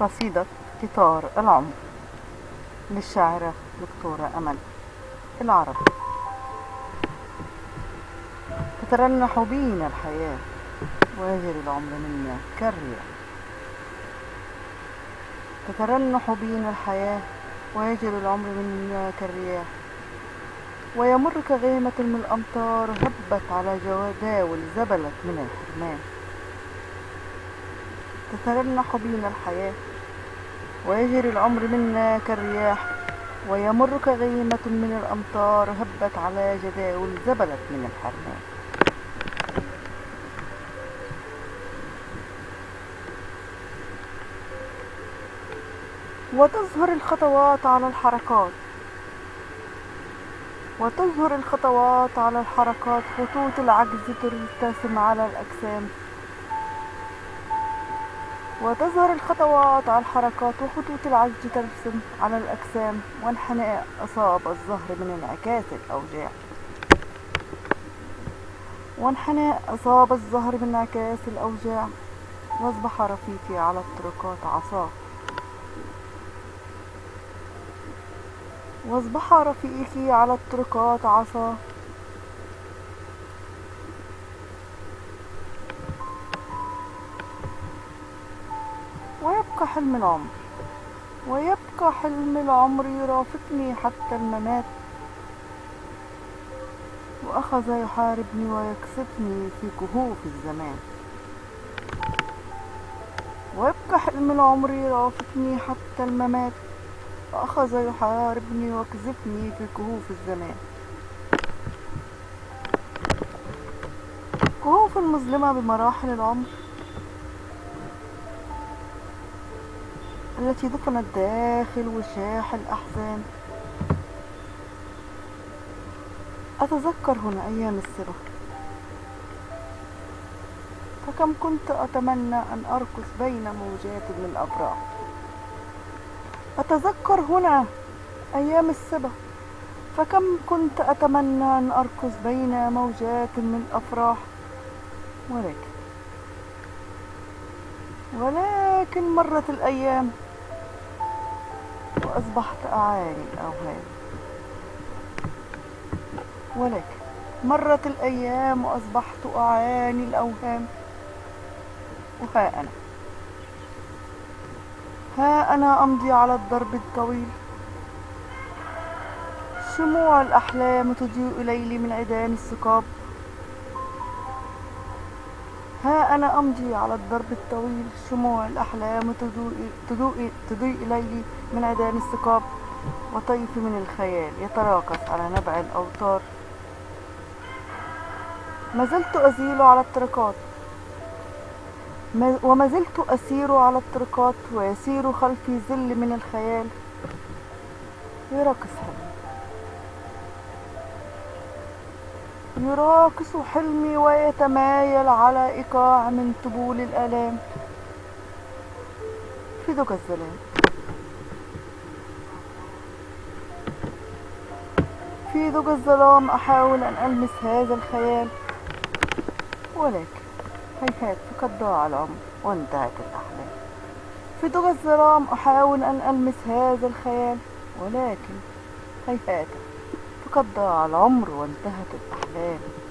قصيدة قطار العمر للشاعرة دكتورة أمل العرب. تترنح بينا الحياة ويجري العمر منا كالرياح. تترنح بينا الحياة ويجري العمر منا كالرياح. ويمر كغيمة من الأمطار هبت على جداول زبلت من الحرمان. تترنح بينا الحياة. ويجري العمر منا كالرياح ويمر كغيمة من الأمطار هبت على جداول زبلت من الحرمان. وتظهر الخطوات على الحركات. وتظهر الخطوات على الحركات. خطوط العجز ترتسم على الأجسام. وتظهر الخطوات على الحركات وخطوط العجز ترسم على الأجسام وانحناء أصاب الظهر من انعكاس الأوجاع. وانحناء أصاب الظهر من انعكاس الأوجاع. وأصبح رفيقي على الطرقات عصاه وأصبح رفيقي على الطرقات عصاه ويبقى حلم العمر ويبقى حلم العمر يرافقني حتى الممات. وأخذ يحاربني ويكسبني في كهوف الزمان. ويبقى حلم العمر يرافقني حتى الممات. وأخذ يحاربني ويكذبني في كهوف الزمان. كهوف مظلمة بمراحل العمر. التي دفنت داخل وشاح الأحزان. أتذكر هنا أيام الصبا فكم كنت أتمنى أن أرقص بين موجات من الأفراح أتذكر هنا أيام الصبا فكم كنت أتمنى أن أرقص بين موجات من الأفراح. ولكن ولكن مرت الأيام وأصبحت أعاني الأوهام. ولكن مرت الأيام وأصبحت أعاني الأوهام. وها أنا. ها أنا أمضي على الدرب الطويل. شموع الأحلام تضيء ليلي من عيدان الثقاب ها أنا أمضي على الدرب الطويل شموع الأحلام تضوء, تضوء, تضيء ليلي من عيدان الثقاب وطيف من الخيال يتراقص على نبع الأوتار. ما زلت أزيل على الطرقات وما زلت أسير على الطرقات ويسير خلفي ظل من الخيال. يراقص يراقص حلمي ويتمايل على إيقاع من طبول الآلام. في دجى الظلام في دجى الظلام أحاول أن ألمس هذا الخيال. ولكن هيهات فقد ضاع العمر وانتهت الأحلام. في دجى الظلام أحاول أن ألمس هذا الخيال ولكن هيهات ضاع العمر وانتهت الأحلام.